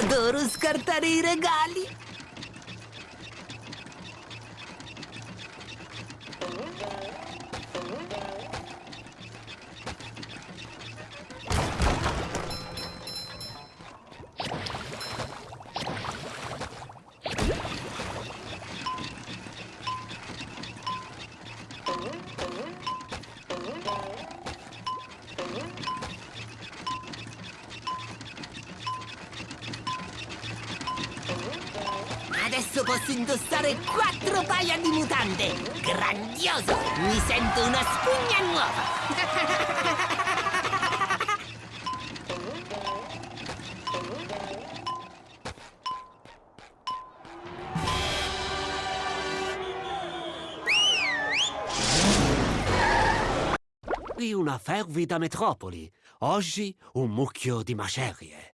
Adoro scartare i regali. Fervida metropoli. Oggi un mucchio di macerie.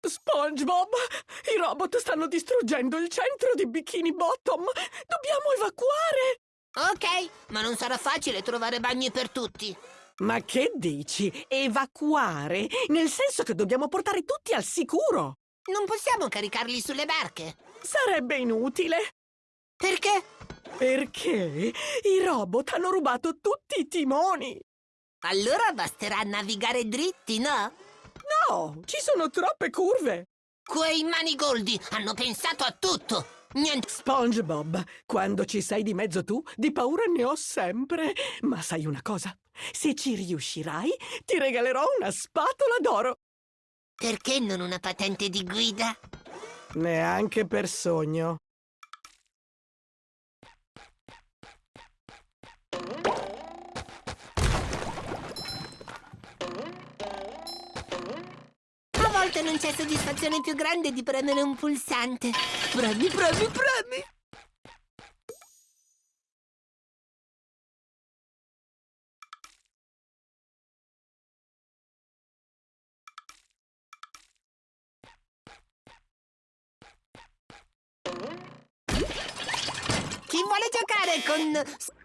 SpongeBob! I robot stanno distruggendo il centro di Bikini Bottom! Dobbiamo evacuare! Ok, ma non sarà facile trovare bagni per tutti. Ma che dici? Evacuare? Nel senso che dobbiamo portare tutti al sicuro! Non possiamo caricarli sulle barche. Sarebbe inutile! Perché? Perché i robot hanno rubato tutti i timoni! Allora basterà navigare dritti, no? No, ci sono troppe curve! Quei manigoldi hanno pensato a tutto! Niente... SpongeBob, quando ci sei di mezzo tu, di paura ne ho sempre. Ma sai una cosa? Se ci riuscirai, ti regalerò una spatola d'oro. Perché non una patente di guida? Neanche per sogno. Volte non c'è soddisfazione più grande di premere un pulsante. Premi, premi, premi! Chi vuole giocare con...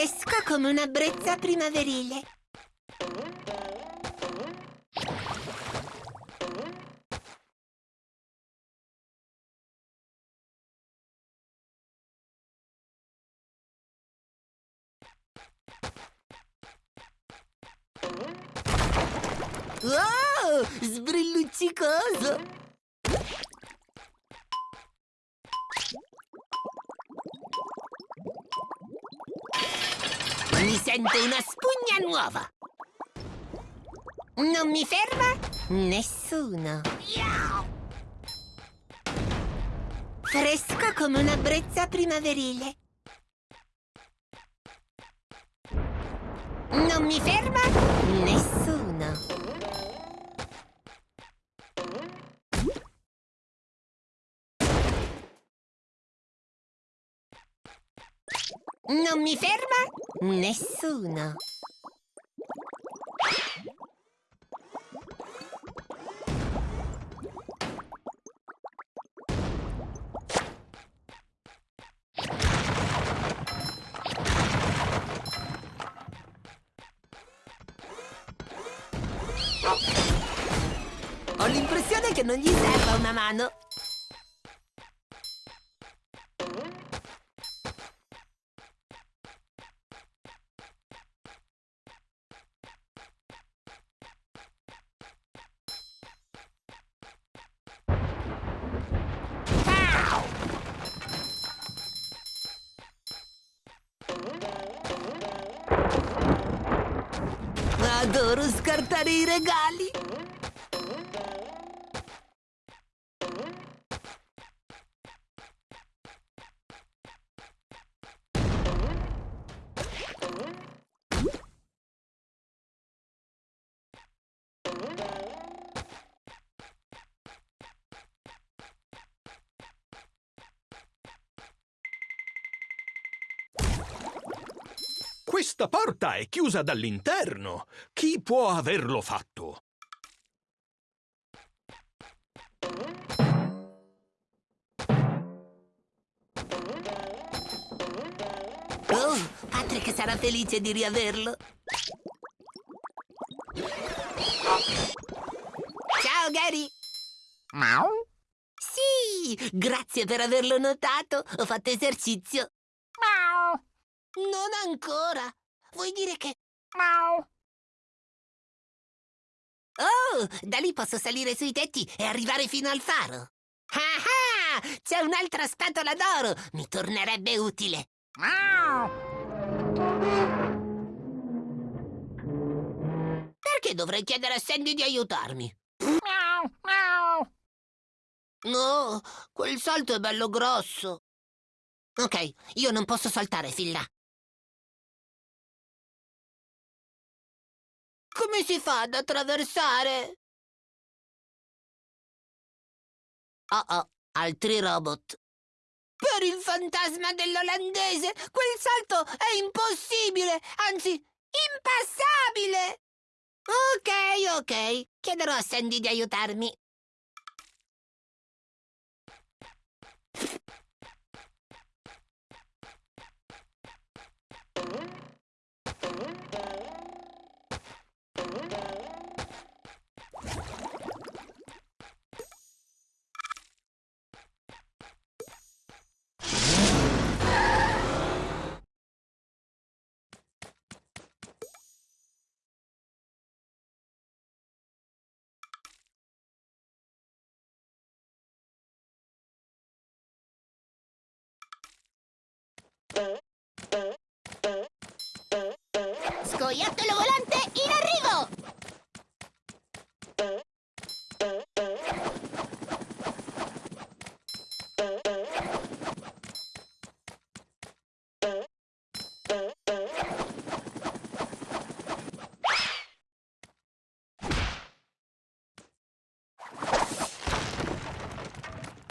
Fresco come una brezza primaverile. Nuova! Non mi ferma nessuno! Fresco come una brezza primaverile! Non mi ferma nessuno! Non mi ferma nessuno. che non gli serva una mano. Adoro scartare i regali! Questa porta è chiusa dall'interno. Chi può averlo fatto? Oh, Patrick sarà felice di riaverlo. Ciao, Gary. Sì, grazie per averlo notato. Ho fatto esercizio. Non ancora. Vuoi dire che... Oh, da lì posso salire sui tetti e arrivare fino al faro. Ah ah! C'è un'altra spatola d'oro. Mi tornerebbe utile. Perché dovrei chiedere a Sandy di aiutarmi? No, quel salto è bello grosso. Ok, io non posso saltare fin là. Come si fa ad attraversare? Oh oh, altri robot. Per il fantasma dell'olandese, quel salto è impossibile, anzi, impassabile! Ok, ok, chiederò a Sandy di aiutarmi.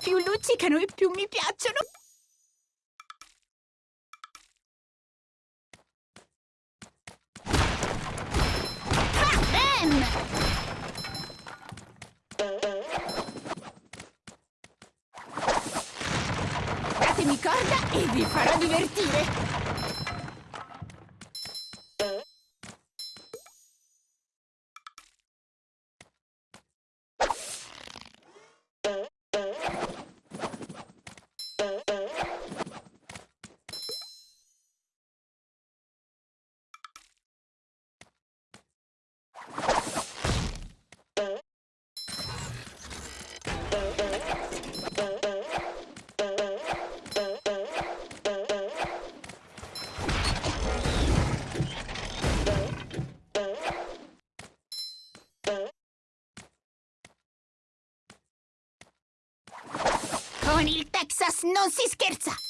Più luccicano e più mi piacciono. Datemi corda e vi farò divertire. Non si scherza!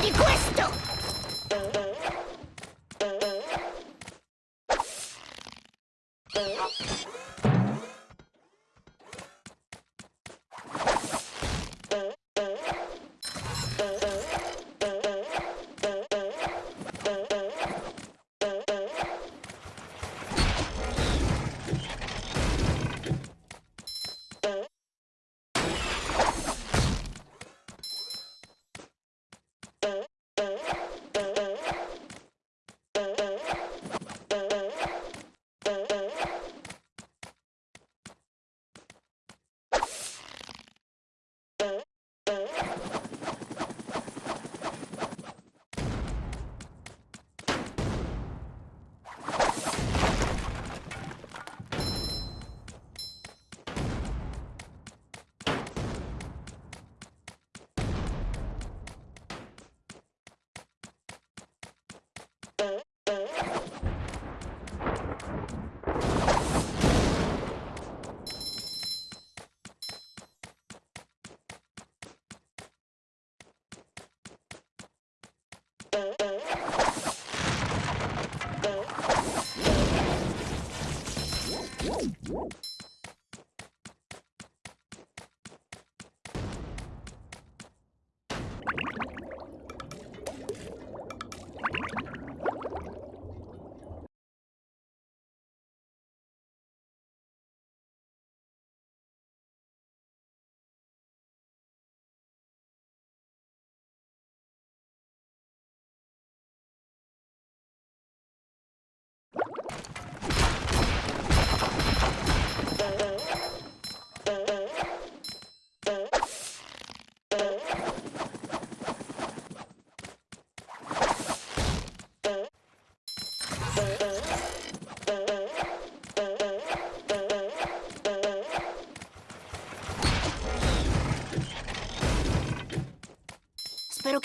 Prendi questo!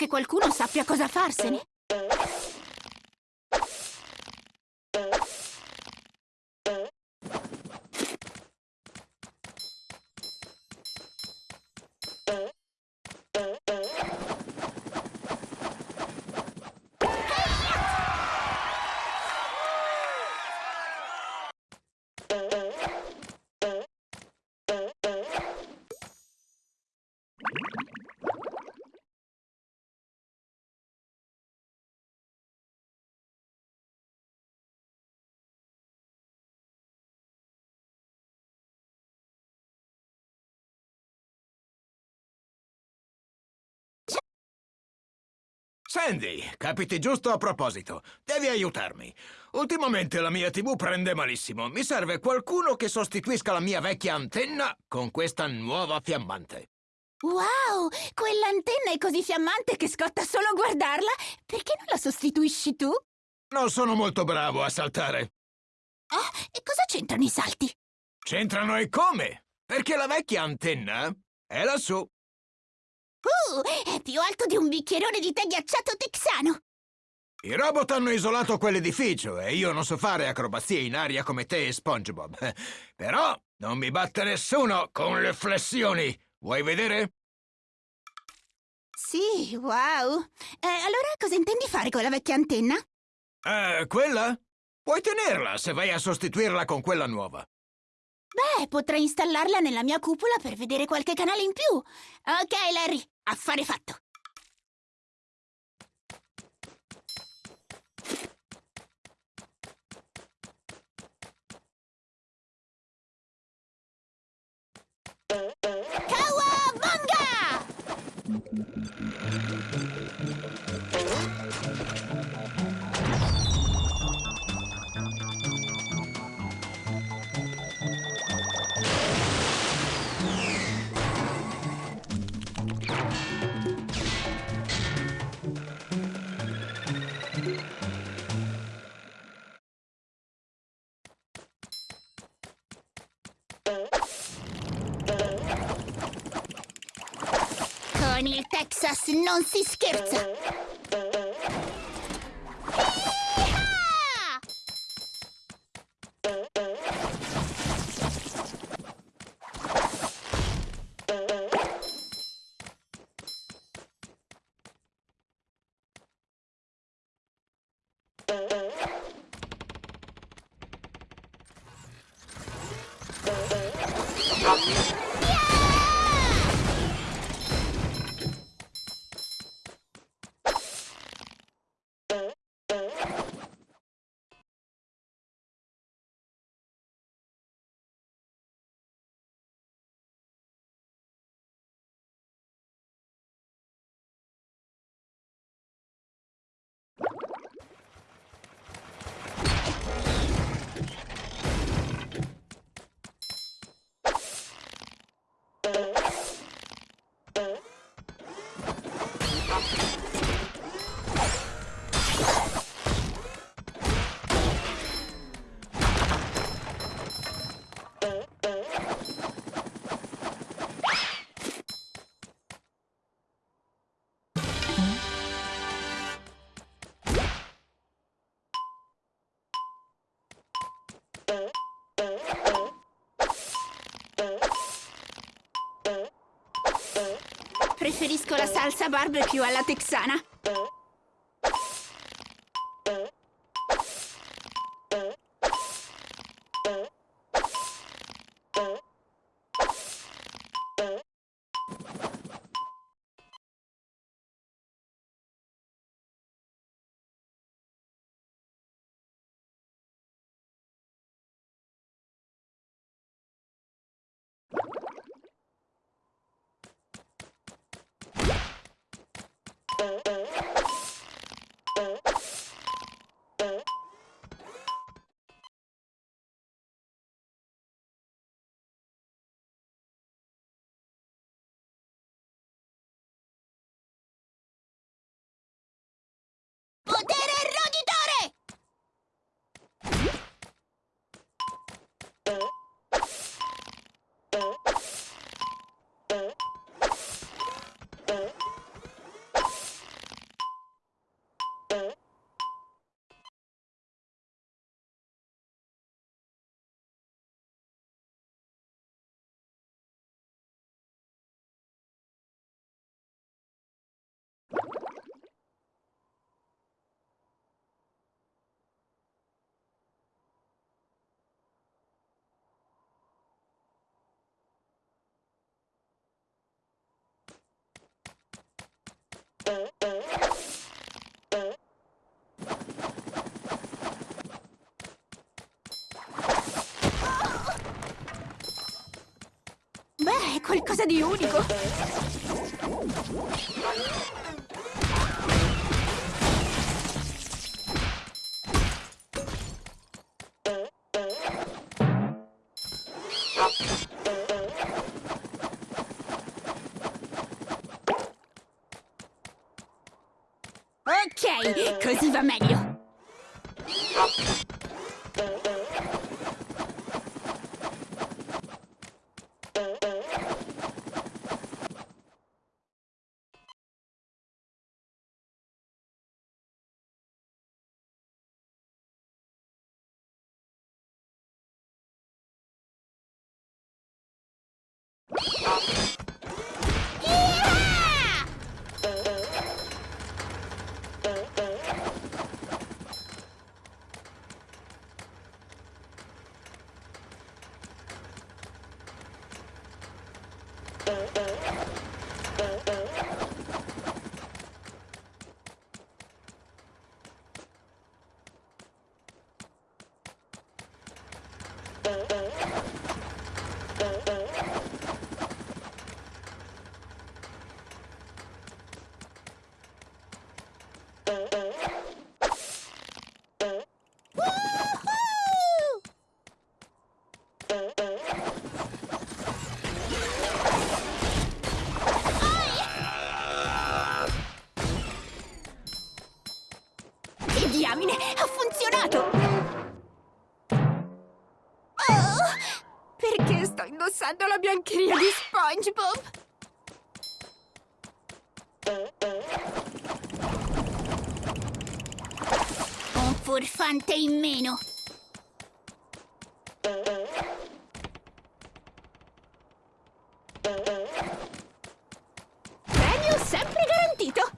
Qualcuno sappia cosa farsene. Sandy, capiti giusto a proposito. Devi aiutarmi. Ultimamente la mia TV prende malissimo. Mi serve qualcuno che sostituisca la mia vecchia antenna con questa nuova fiammante. Wow! Quell'antenna è così fiammante che scotta solo a guardarla. Perché non la sostituisci tu? Non sono molto bravo a saltare. Ah, e cosa c'entrano i salti? C'entrano e come? Perché la vecchia antenna è lassù. Uh, è più alto di un bicchierone di tè ghiacciato texano. I robot hanno isolato quell'edificio e io non so fare acrobazie in aria come te e SpongeBob. Però non mi batte nessuno con le flessioni. Vuoi vedere? Sì, wow. Eh, allora cosa intendi fare con la vecchia antenna? Eh, quella? Puoi tenerla se vai a sostituirla con quella nuova. Beh, potrei installarla nella mia cupola per vedere qualche canale in più. Ok, Larry, affare fatto. Kawabunga! Texas non si scherza! Thank Preferisco la salsa barbecue alla texana. Beh, è qualcosa di unico. Ok, così va meglio. Biancheria di SpongeBob? Un furfante in meno. Premio sempre garantito.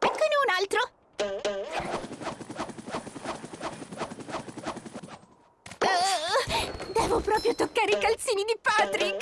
Eccone un altro. Uh, devo proprio toccare i calzini di Patrick.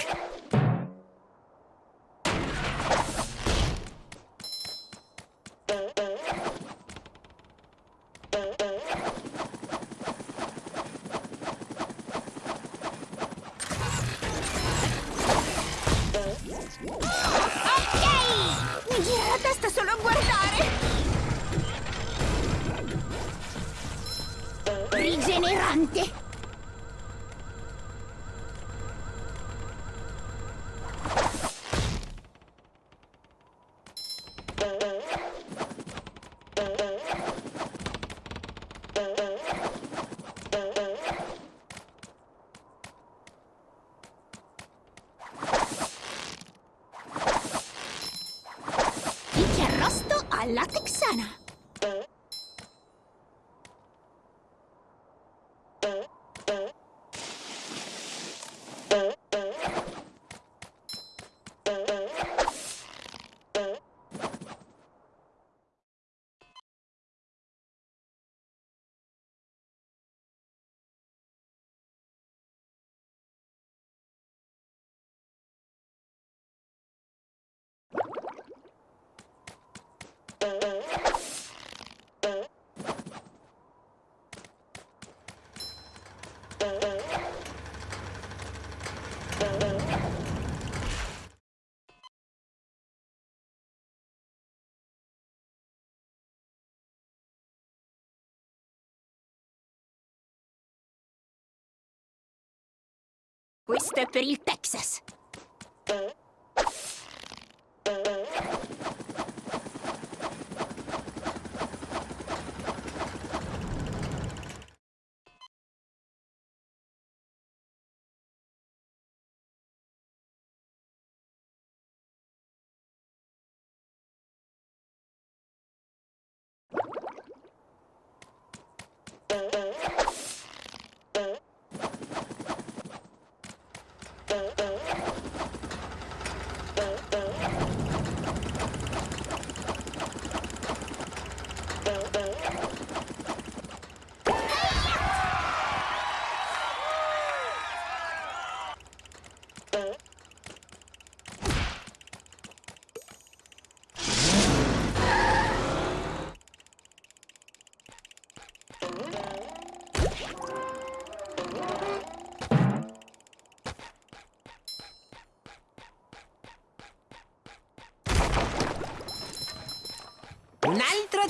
Questo è per il Texas!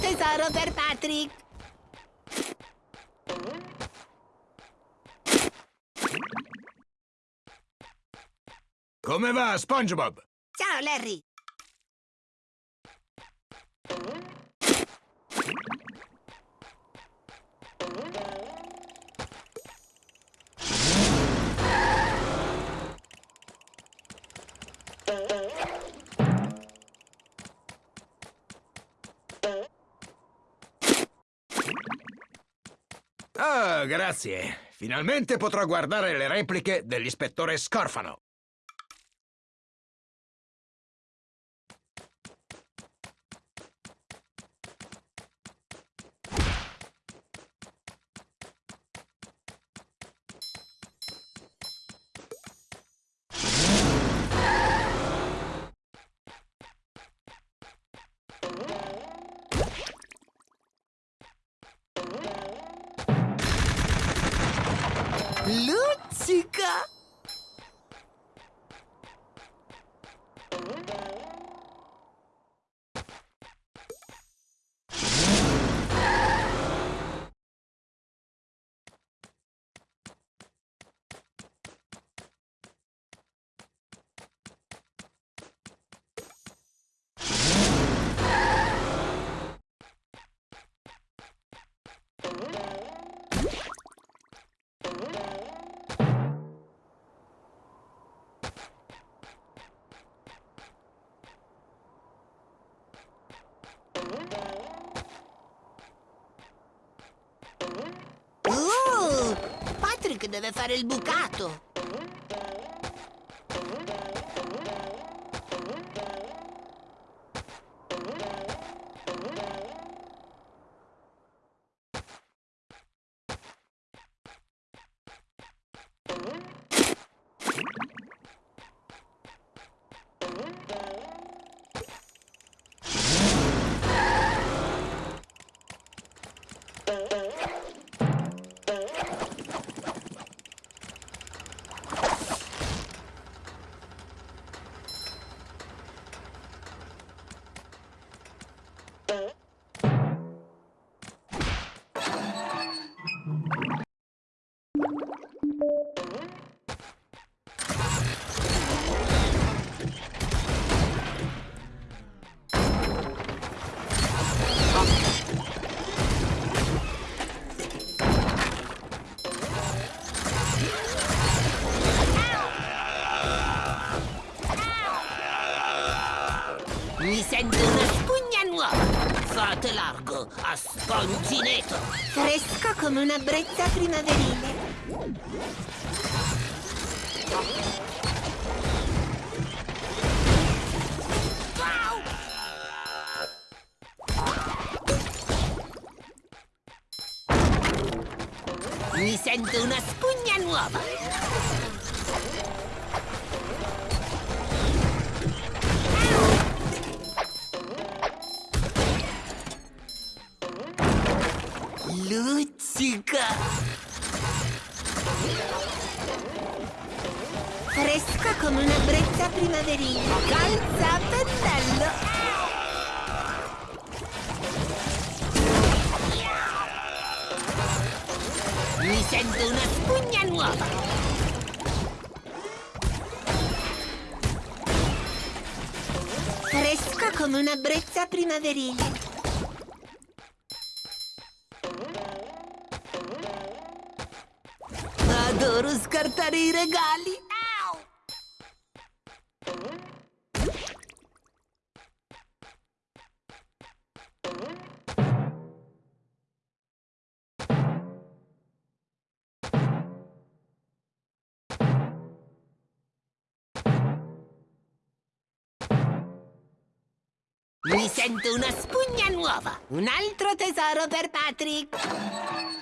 Tesoro per Patrick! Come va, SpongeBob? Ciao, Larry! Grazie. Finalmente potrò guardare le repliche dell'ispettore Scorfano. Patrick deve fare il bucato! Sento una spugna nuova. Fate largo a spongineto. Fresco come una brezza primaverile. Fresca come una brezza primaverile. Adoro scartare i regali. Sento una spugna nuova. Un altro tesoro per Patrick.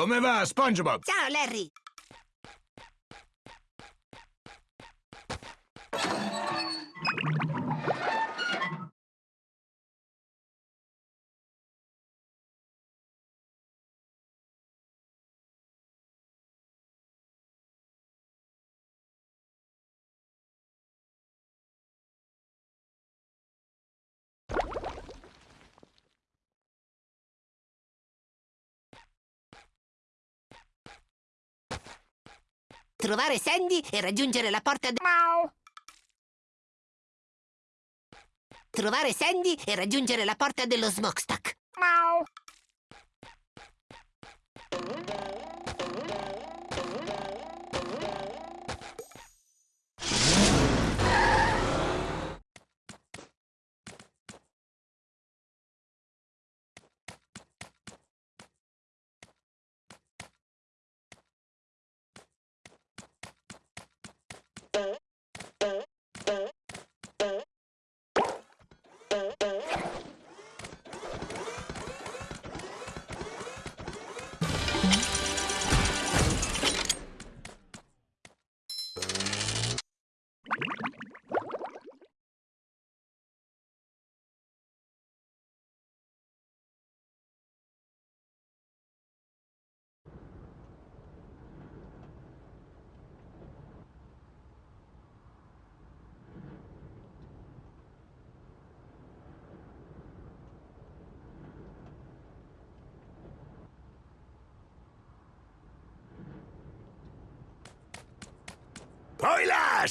Come va, SpongeBob? Ciao, Larry. Trovare Sandy e raggiungere la porta de... Trovare Sandy e raggiungere la porta dello smokestack. Poi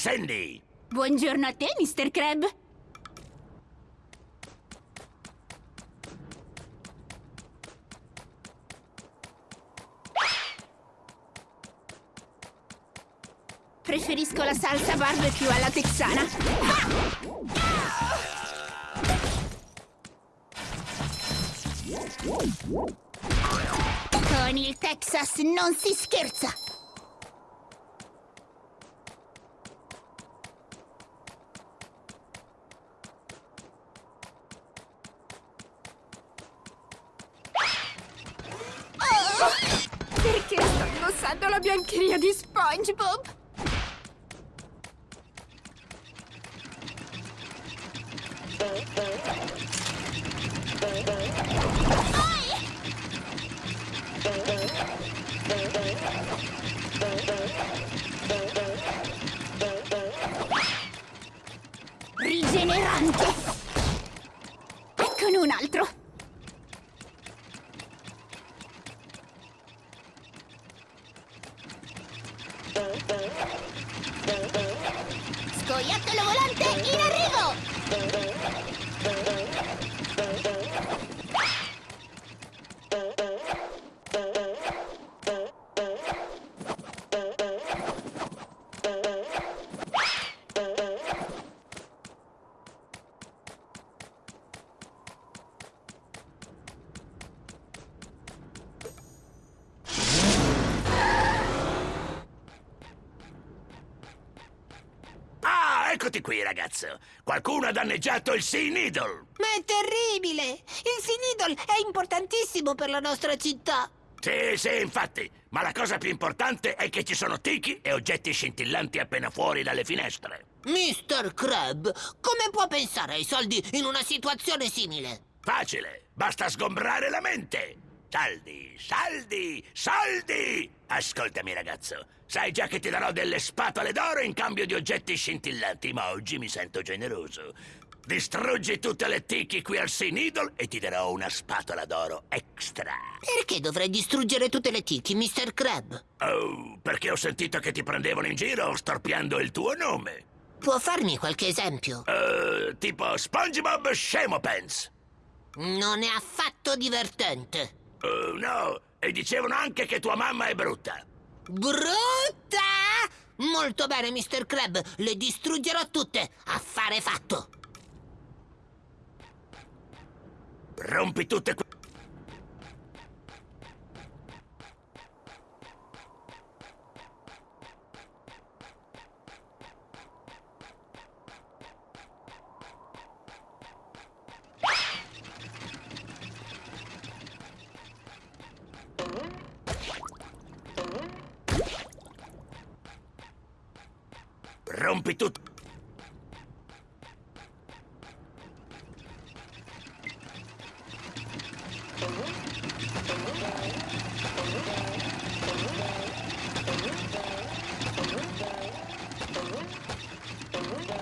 Sandy! Buongiorno a te, Mr. Crab. Preferisco la salsa barbecue alla texana. Con il Texas non si scherza. Perché sto indossando la biancheria di SpongeBob? Eccoti qui, ragazzo. Qualcuno ha danneggiato il Sea Needle. Ma è terribile! Il Sinidol è importantissimo per la nostra città! Sì, sì, infatti. Ma la cosa più importante è che ci sono tichi e oggetti scintillanti appena fuori dalle finestre. Mr. Crab, come può pensare ai soldi in una situazione simile? Facile, basta sgombrare la mente. Saldi, saldi, soldi! Ascoltami, ragazzo. Sai già che ti darò delle spatole d'oro in cambio di oggetti scintillanti, ma oggi mi sento generoso. Distruggi tutte le tiki qui al Sea Needle e ti darò una spatola d'oro extra. Perché dovrei distruggere tutte le tiki, Mr. Crab? Oh, perché ho sentito che ti prendevano in giro storpiando il tuo nome. Può farmi qualche esempio? Eh, tipo SpongeBob Scemo Pants. Non è affatto divertente. Oh, no, e dicevano anche che tua mamma è brutta. Brutta! Molto bene, Mr. Crab, le distruggerò tutte. Affare fatto. Rompi tutte que- Rompi tutto.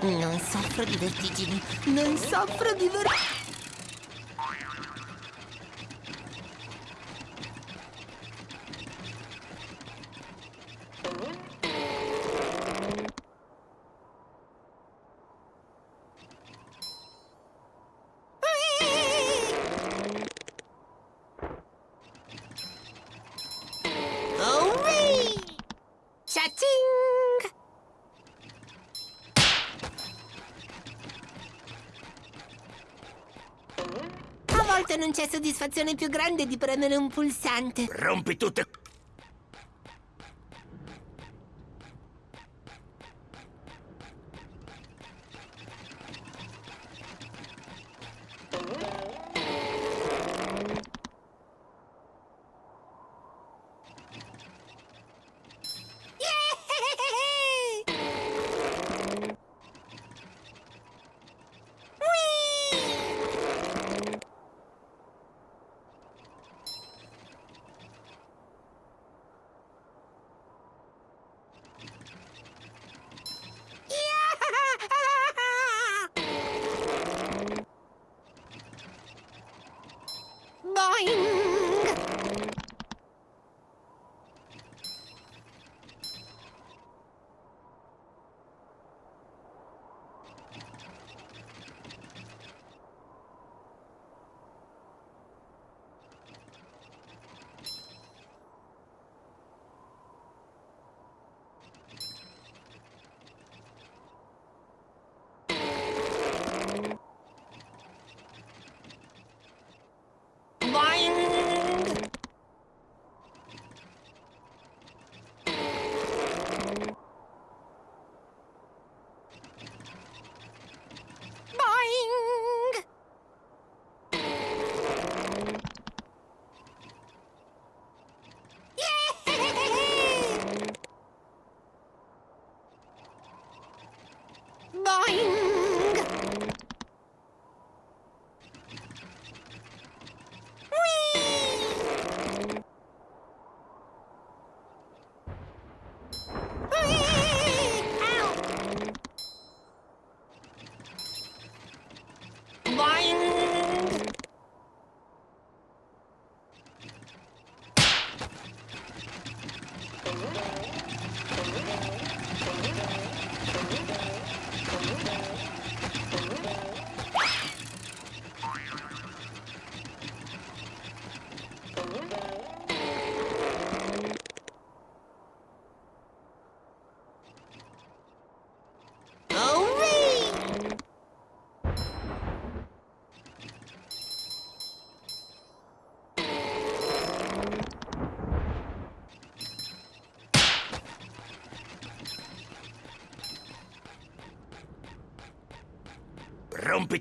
Non soffro di vertigini. Non soffro di vertigini. Soddisfazione più grande di premere un pulsante. Rompi tutte. coin.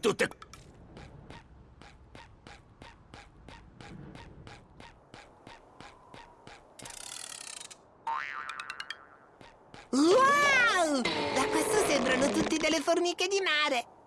Tutte... Wow! Da questo sembrano tutti delle formiche di mare.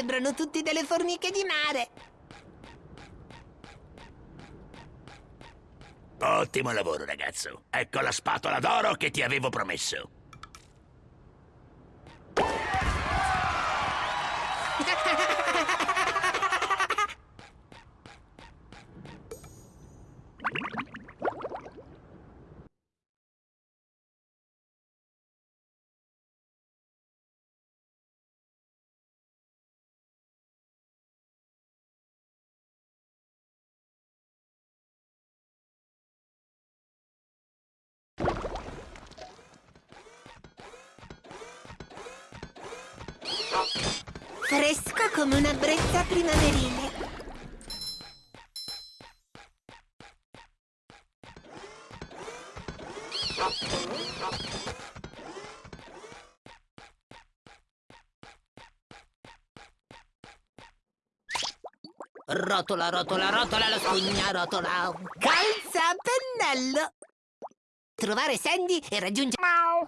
Sembrano tutti delle formiche di mare. Ottimo lavoro, ragazzo. Ecco la spatola d'oro che ti avevo promesso. Rotola, rotola, rotola, la spugna, rotola. Calza a pennello. Trovare Sandy e raggiungere... Ciao,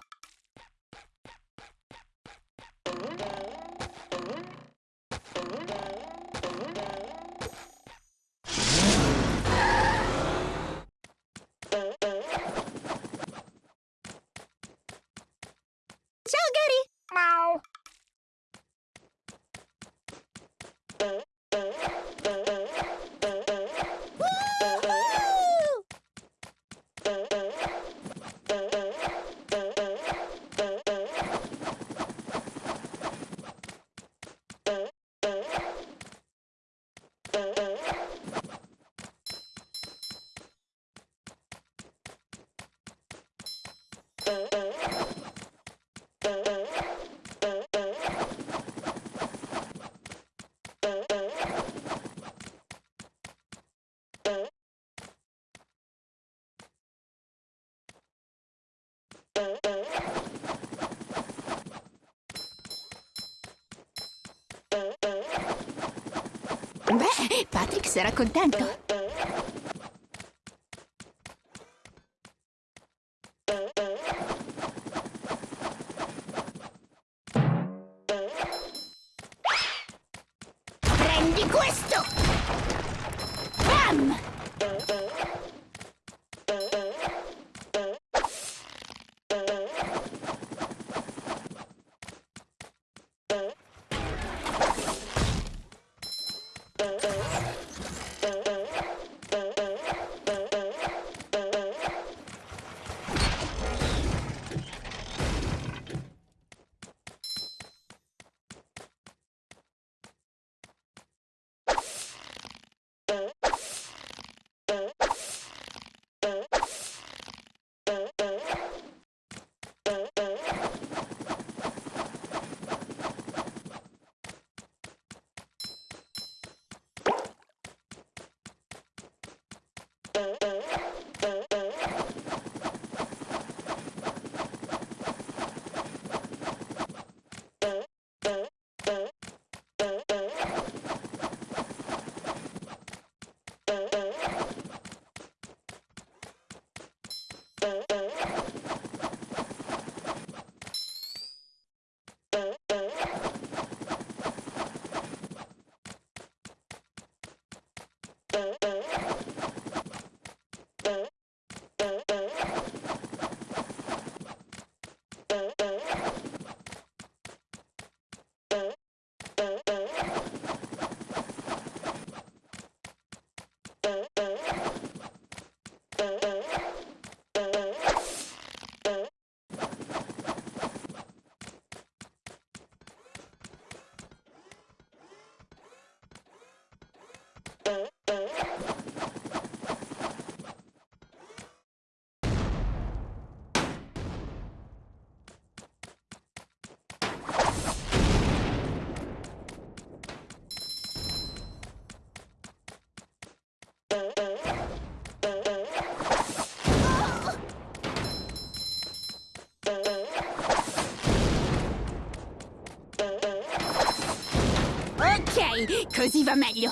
così va meglio.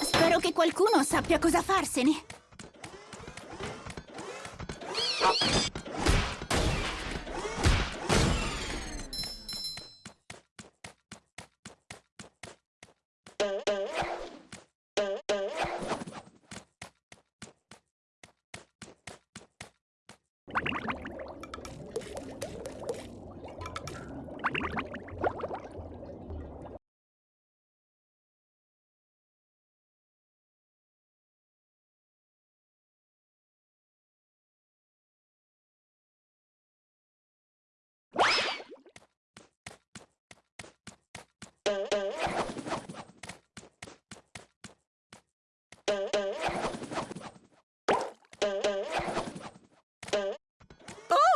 Spero che qualcuno sappia cosa farsene.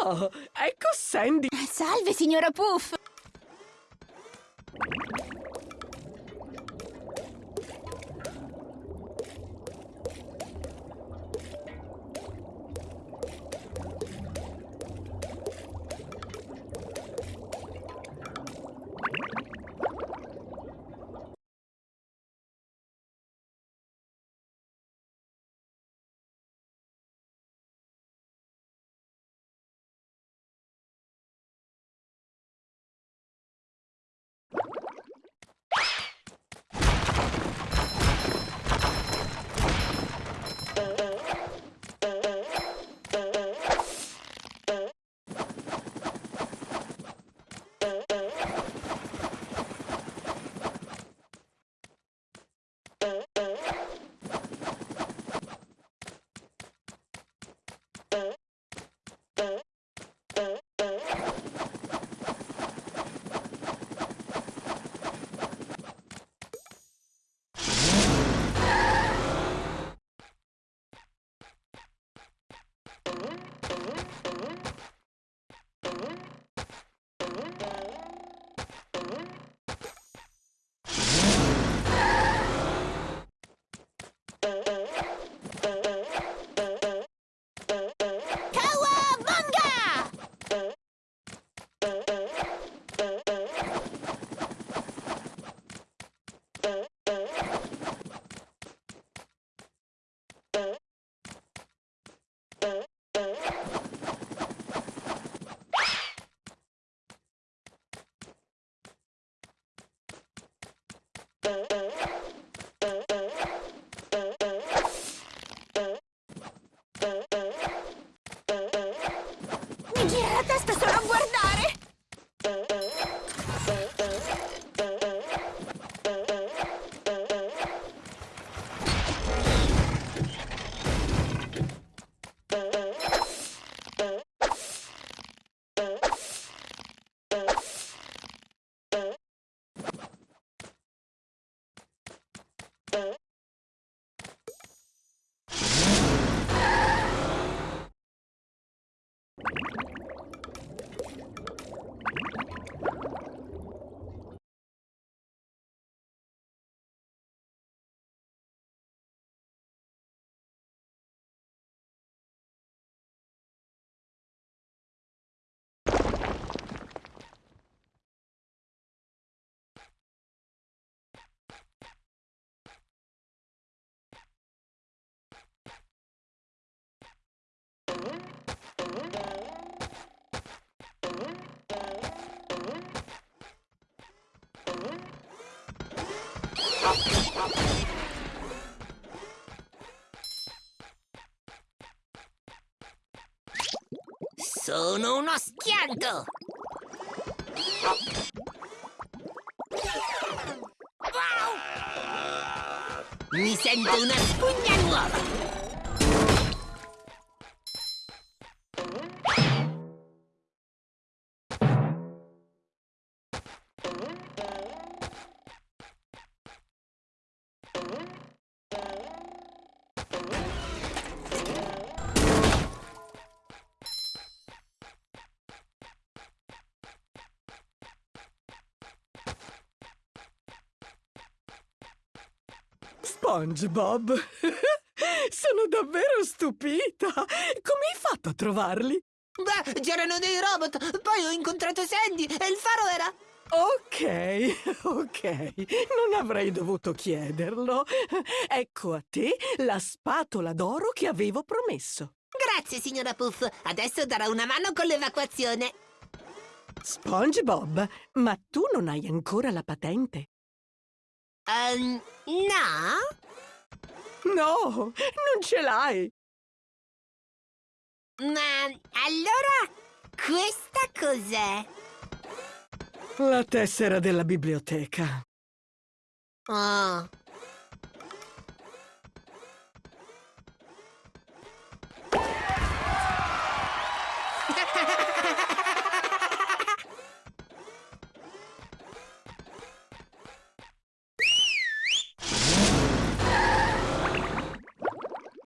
Oh, ecco Sandy. Salve, signora Puff. Sono uno schianto! Wow! Mi sento una spugna nuova! SpongeBob. Sono davvero stupita. Come hai fatto a trovarli? Beh, c'erano dei robot, poi ho incontrato Sandy e il faro era... Ok, ok, non avrei dovuto chiederlo. Ecco a te la spatola d'oro che avevo promesso. Grazie, signora Puff. Adesso darò una mano con l'evacuazione. SpongeBob, ma tu non hai ancora la patente? Ehm, no? No, non ce l'hai. Ma allora questa cos'è? La tessera della biblioteca. Oh,